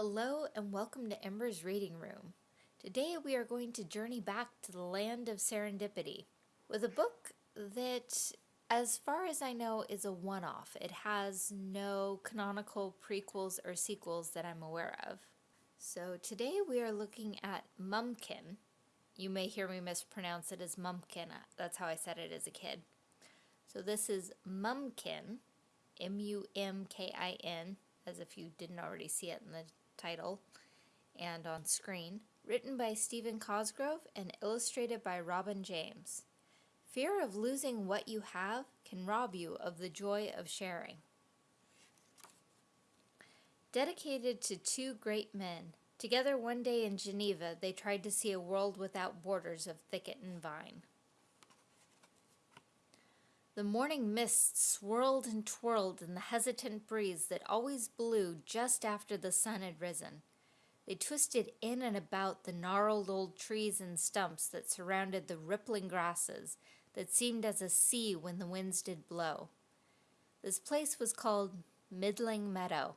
Hello and welcome to Ember's Reading Room. Today we are going to journey back to the land of serendipity with a book that, as far as I know, is a one-off. It has no canonical prequels or sequels that I'm aware of. So today we are looking at Mumkin. You may hear me mispronounce it as Mumpkin. That's how I said it as a kid. So this is Mumkin, M-U-M-K-I-N, as if you didn't already see it in the title and on screen, written by Stephen Cosgrove and illustrated by Robin James. Fear of losing what you have can rob you of the joy of sharing. Dedicated to two great men, together one day in Geneva they tried to see a world without borders of thicket and vine. The morning mist swirled and twirled in the hesitant breeze that always blew just after the sun had risen. They twisted in and about the gnarled old trees and stumps that surrounded the rippling grasses that seemed as a sea when the winds did blow. This place was called Middling Meadow.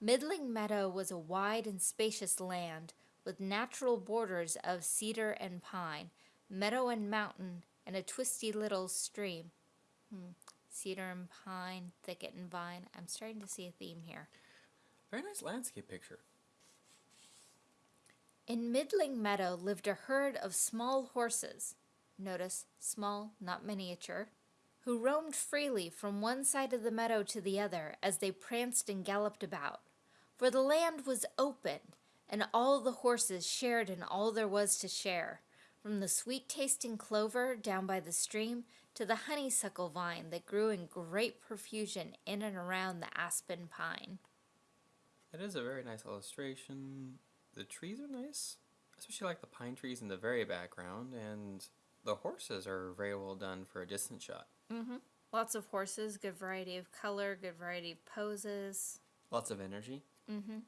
Middling Meadow was a wide and spacious land with natural borders of cedar and pine, meadow and mountain, and a twisty little stream. Hmm. Cedar and pine, thicket and vine. I'm starting to see a theme here. Very nice landscape picture. In Middling Meadow lived a herd of small horses. Notice, small, not miniature. Who roamed freely from one side of the meadow to the other as they pranced and galloped about. For the land was open, and all the horses shared in all there was to share, from the sweet-tasting clover down by the stream to the honeysuckle vine that grew in great profusion in and around the aspen pine. It is a very nice illustration. The trees are nice, especially like the pine trees in the very background, and the horses are very well done for a distant shot. Mm-hmm. Lots of horses, good variety of color, good variety of poses. Lots of energy. Mm-hmm.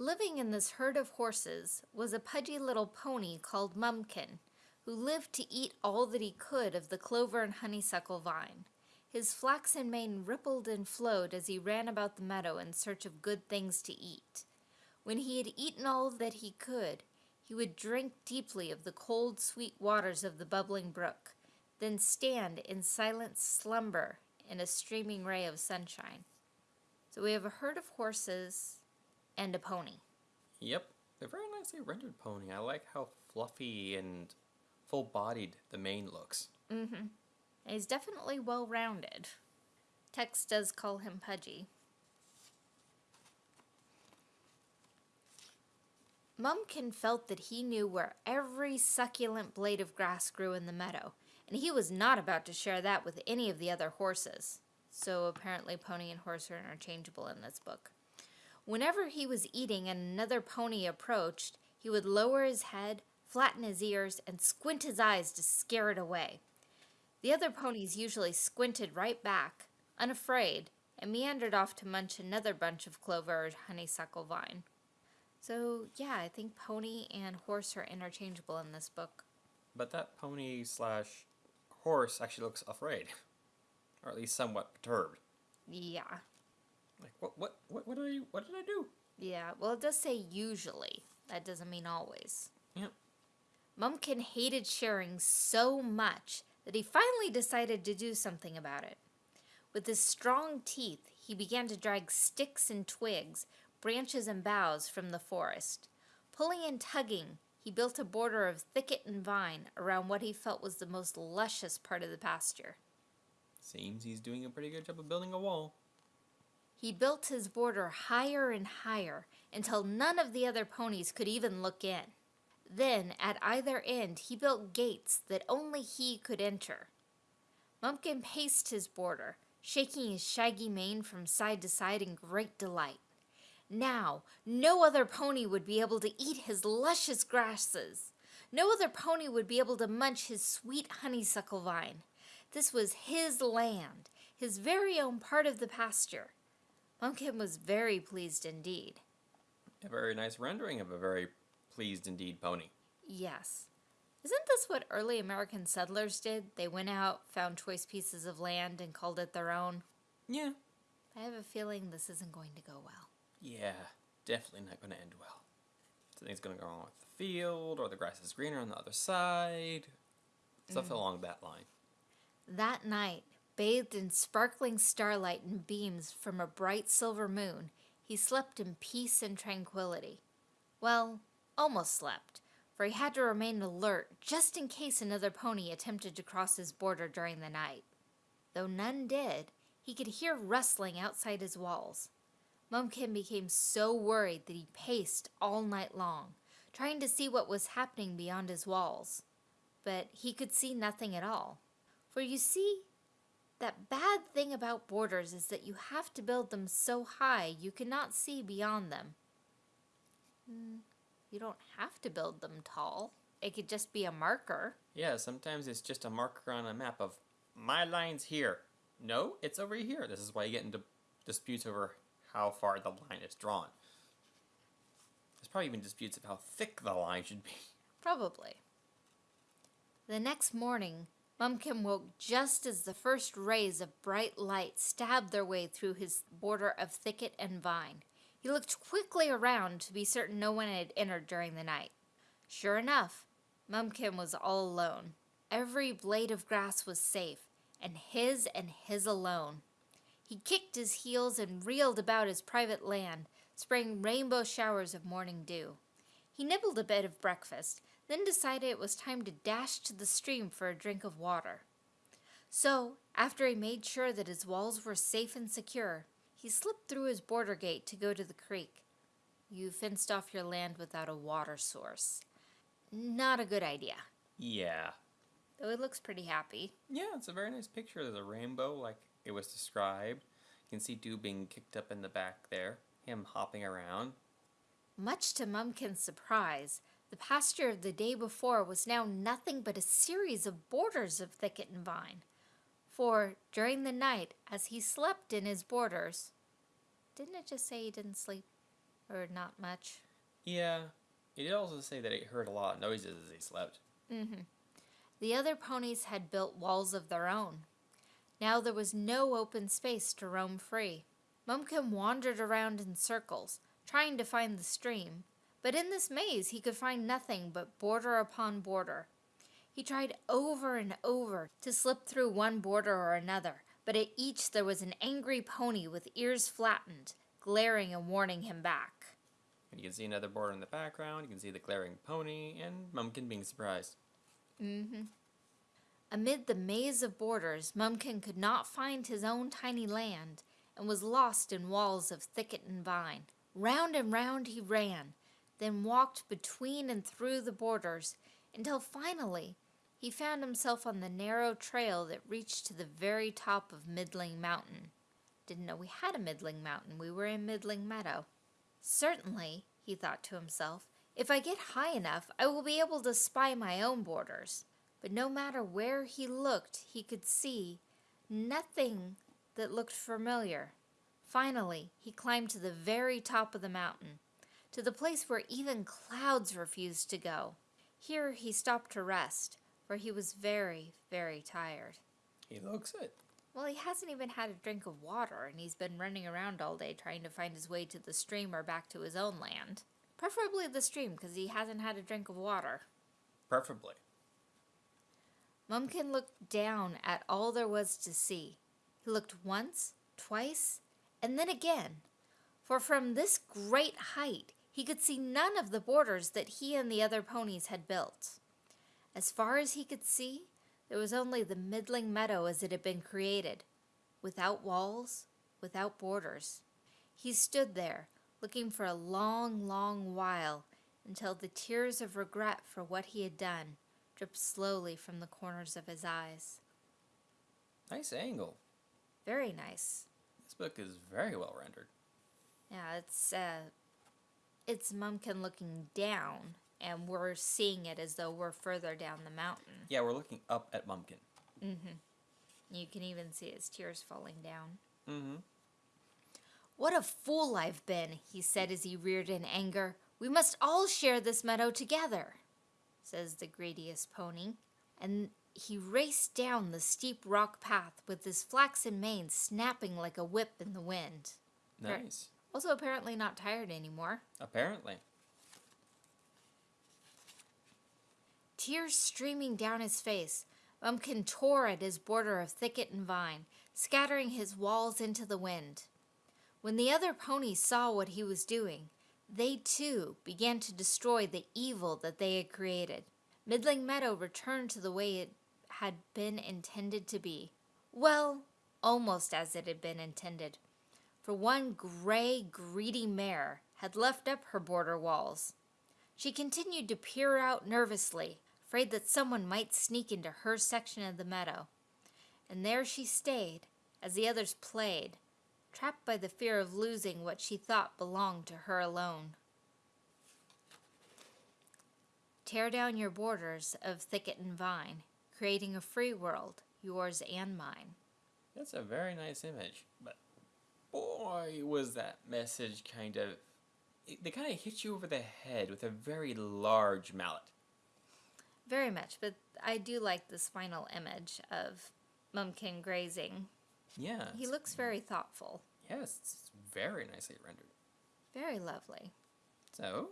Living in this herd of horses was a pudgy little pony called Mumkin, who lived to eat all that he could of the clover and honeysuckle vine. His flaxen mane rippled and flowed as he ran about the meadow in search of good things to eat. When he had eaten all that he could, he would drink deeply of the cold, sweet waters of the bubbling brook, then stand in silent slumber in a streaming ray of sunshine. So we have a herd of horses and a pony. Yep, a very nicely rendered pony. I like how fluffy and full-bodied the mane looks. Mm-hmm. He's definitely well-rounded. Tex does call him pudgy. Mumkin felt that he knew where every succulent blade of grass grew in the meadow, and he was not about to share that with any of the other horses. So apparently pony and horse are interchangeable in this book. Whenever he was eating and another pony approached, he would lower his head, flatten his ears, and squint his eyes to scare it away. The other ponies usually squinted right back, unafraid, and meandered off to munch another bunch of clover or honeysuckle vine. So, yeah, I think pony and horse are interchangeable in this book. But that pony slash horse actually looks afraid. Or at least somewhat perturbed. Yeah. Like, what, what, what, what, did I, what did I do? Yeah, well, it does say usually. That doesn't mean always. Mumkin hated sharing so much that he finally decided to do something about it. With his strong teeth, he began to drag sticks and twigs, branches and boughs from the forest. Pulling and tugging, he built a border of thicket and vine around what he felt was the most luscious part of the pasture. Seems he's doing a pretty good job of building a wall. He built his border higher and higher until none of the other ponies could even look in. Then, at either end, he built gates that only he could enter. Mumkin paced his border, shaking his shaggy mane from side to side in great delight. Now, no other pony would be able to eat his luscious grasses. No other pony would be able to munch his sweet honeysuckle vine. This was his land, his very own part of the pasture. Mumkin was very pleased indeed. A very nice rendering of a very pleased indeed pony. Yes. Isn't this what early American settlers did? They went out, found choice pieces of land, and called it their own? Yeah. I have a feeling this isn't going to go well. Yeah, definitely not going to end well. Something's going to go wrong with the field, or the grass is greener on the other side. Stuff mm-hmm. along that line. That night, bathed in sparkling starlight and beams from a bright silver moon, he slept in peace and tranquility. Well, almost slept, for he had to remain alert just in case another pony attempted to cross his border during the night. Though none did, he could hear rustling outside his walls. Mumkin became so worried that he paced all night long, trying to see what was happening beyond his walls. But he could see nothing at all. For you see, that bad thing about borders is that you have to build them so high you cannot see beyond them. Hmm. You don't have to build them tall. It could just be a marker. Yeah, sometimes it's just a marker on a map of my line's here. No, it's over here. This is why you get into disputes over how far the line is drawn. There's probably even disputes of how thick the line should be. Probably. The next morning, Mumkin woke just as the first rays of bright light stabbed their way through his border of thicket and vine. He looked quickly around to be certain no one had entered during the night. Sure enough, Mumkin was all alone. Every blade of grass was safe, and his and his alone. He kicked his heels and reeled about his private land, spraying rainbow showers of morning dew. He nibbled a bit of breakfast, then decided it was time to dash to the stream for a drink of water. So, after he made sure that his walls were safe and secure, he slipped through his border gate to go to the creek. You fenced off your land without a water source. Not a good idea, Yeah. though it looks pretty happy. Yeah, it's a very nice picture. There's a rainbow like it was described. You can see Dew being kicked up in the back there, him hopping around. Much to Mumkin's surprise, the pasture of the day before was now nothing but a series of borders of thicket and vine. For during the night, as he slept in his borders, didn't it just say he didn't sleep? Or not much? Yeah, he did also say that he heard a lot of noises as he slept. Mm-hmm. The other ponies had built walls of their own. Now there was no open space to roam free. Mumkin wandered around in circles, trying to find the stream, but in this maze he could find nothing but border upon border. He tried over and over to slip through one border or another, but at each there was an angry pony with ears flattened, glaring and warning him back. And you can see another border in the background. You can see the glaring pony and Mumkin being surprised. Mm-hmm. Amid the maze of borders, Mumkin could not find his own tiny land and was lost in walls of thicket and vine. Round and round he ran, then walked between and through the borders until finally he found himself on the narrow trail that reached to the very top of Middling Mountain. Didn't know we had a Middling Mountain. We were in Middling Meadow. Certainly, he thought to himself, if I get high enough, I will be able to spy my own borders. But no matter where he looked, he could see nothing that looked familiar. Finally, he climbed to the very top of the mountain, to the place where even clouds refused to go. Here he stopped to rest, for he was very, very tired. He looks it. Well, he hasn't even had a drink of water, and he's been running around all day trying to find his way to the stream or back to his own land. Preferably the stream, because he hasn't had a drink of water. Preferably. Mumkin looked down at all there was to see. He looked once, twice, and then again. For from this great height, he could see none of the borders that he and the other ponies had built. As far as he could see, there was only the middling meadow as it had been created, without walls, without borders. He stood there, looking for a long, long while, until the tears of regret for what he had done dripped slowly from the corners of his eyes. Nice angle. Very nice. This book is very well rendered. Yeah, it's uh, it's Mumkin looking down, and we're seeing it as though we're further down the mountain. Yeah, we're looking up at Mumkin. You can even see his tears falling down. Mm-hmm. What a fool I've been, he said as he reared in anger. We must all share this meadow together, says the greediest pony. And he raced down the steep rock path with his flaxen mane snapping like a whip in the wind. Nice. Also, apparently not tired anymore. Apparently. Tears streaming down his face, Bumpkin tore at his border of thicket and vine, scattering his walls into the wind. When the other ponies saw what he was doing, they too began to destroy the evil that they had created. Middling Meadow returned to the way it had been intended to be. Well, almost as it had been intended. For one gray, greedy mare had left up her border walls. She continued to peer out nervously, afraid that someone might sneak into her section of the meadow. And there she stayed, as the others played, trapped by the fear of losing what she thought belonged to her alone. Tear down your borders of thicket and vine, creating a free world, yours and mine. That's a very nice image, but boy, was that message kind of. They kind of hit you over the head with a very large mallet. Very much, but I do like this final image of Mumkin grazing. Yeah. He looks very thoughtful, Yes, it's very nicely rendered. very lovely. So,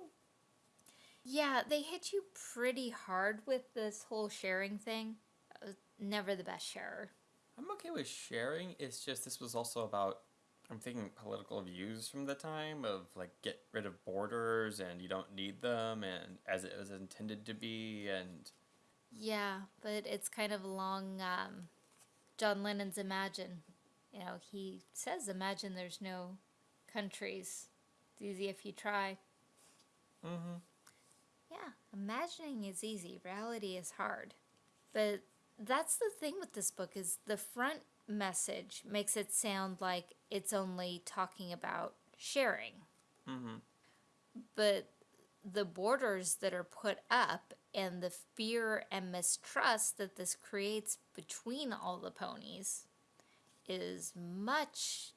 Yeah, they hit you pretty hard with this whole sharing thing. Was never the best sharer. I'm okay with sharing. It's just this was also about. I'm thinking political views from the time of like get rid of borders and you don't need them and as it was intended to be and Yeah, but it's kind of along um, John Lennon's Imagine. You know, he says, Imagine there's no countries. It's easy if you try. mm-hmm. Yeah, imagining is easy, reality is hard. But that's the thing with this book is the front message makes it sound like it's only talking about sharing. Mm-hmm. But the borders that are put up and the fear and mistrust that this creates between all the ponies is much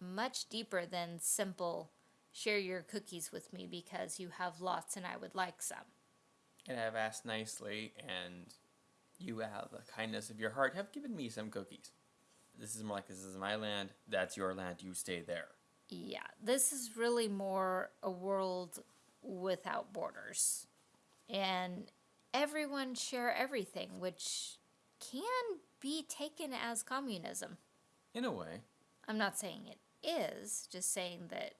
much deeper than simple share your cookies with me because you have lots and I would like some. And I've asked nicely and you out of the kindness of your heart have given me some cookies. This is more like this is my land, that's your land, you stay there. Yeah, this is really more a world without borders. And everyone share everything, which can be taken as communism. In a way. I'm not saying it is, just saying that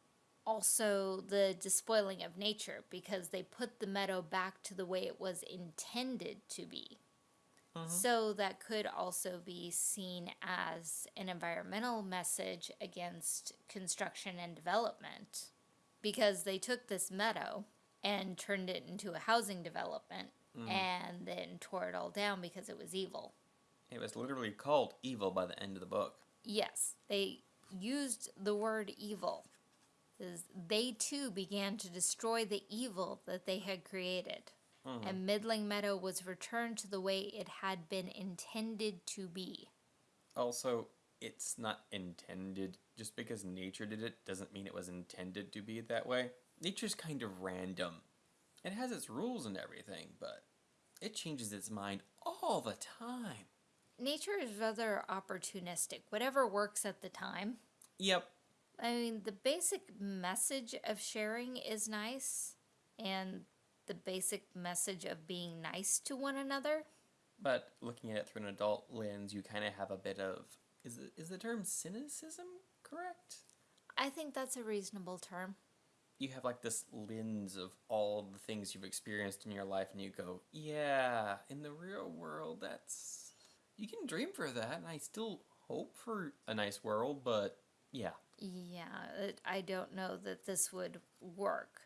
also the despoiling of nature because they put the meadow back to the way it was intended to be. Mhm. So that could also be seen as an environmental message against construction and development because they took this meadow and turned it into a housing development and then tore it all down because it was evil. It was literally called evil by the end of the book. Yes, they used the word evil. They too began to destroy the evil that they had created. Mhm. And Middling Meadow was returned to the way it had been intended to be. Also, it's not intended. Just because nature did it doesn't mean it was intended to be that way. Nature's kind of random. It has its rules and everything, but it changes its mind all the time. Nature is rather opportunistic, whatever works at the time. Yep. I mean, the basic message of sharing is nice, and the basic message of being nice to one another. But looking at it through an adult lens, you kind of have a bit of is the, is the term cynicism correct? I think that's a reasonable term. You have like this lens of all the things you've experienced in your life, and you go, "Yeah, in the real world, that's you can dream for that, and I still hope for a nice world, but yeah, Yeah, I don't know that this would work.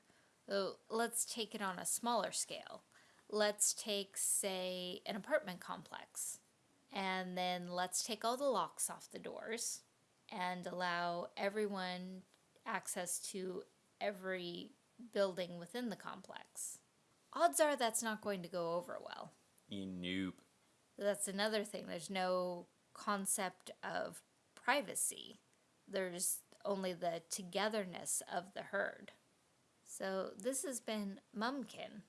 Let's take it on a smaller scale. Let's take, say, an apartment complex, and then let's take all the locks off the doors and allow everyone access to every building within the complex. Odds are that's not going to go over well. you noob." That's another thing. There's no concept of privacy. There's only the togetherness of the herd. So this has been Mumkin,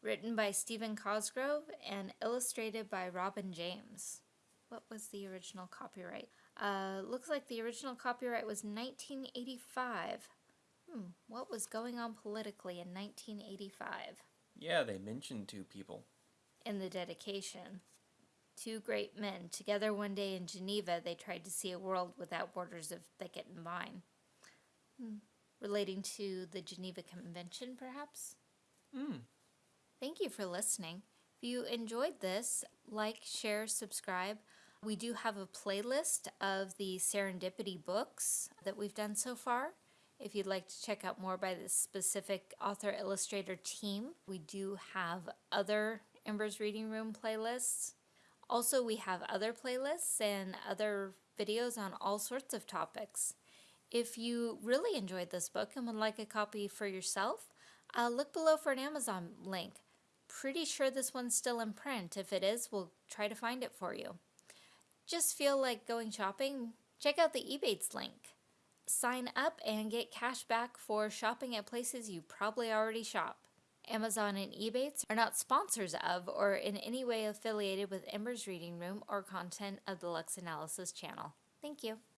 Written by Stephen Cosgrove and illustrated by Robin James. What was the original copyright? Uh, looks like the original copyright was 1985. Hmm, what was going on politically in 1985? Yeah, they mentioned two people. In the dedication, two great men together one day in Geneva, they tried to see a world without borders of thicket and vine. Hmm. Relating to the Geneva Convention, perhaps? Hmm. Thank you for listening. If you enjoyed this, like, share, subscribe. We do have a playlist of the serendipity books that we've done so far. If you'd like to check out more by the specific author illustrator team, we do have other Embers Reading Room playlists. Also, we have other playlists and other videos on all sorts of topics. If you really enjoyed this book and would like a copy for yourself, uh, look below for an Amazon link. Pretty sure this one's still in print. If it is, we'll try to find it for you. Just feel like going shopping? Check out the Ebates link. Sign up and get cash back for shopping at places you probably already shop. Amazon and Ebates are not sponsors of or in any way affiliated with Ember's Reading Room or content of the Lux Analysis channel. Thank you.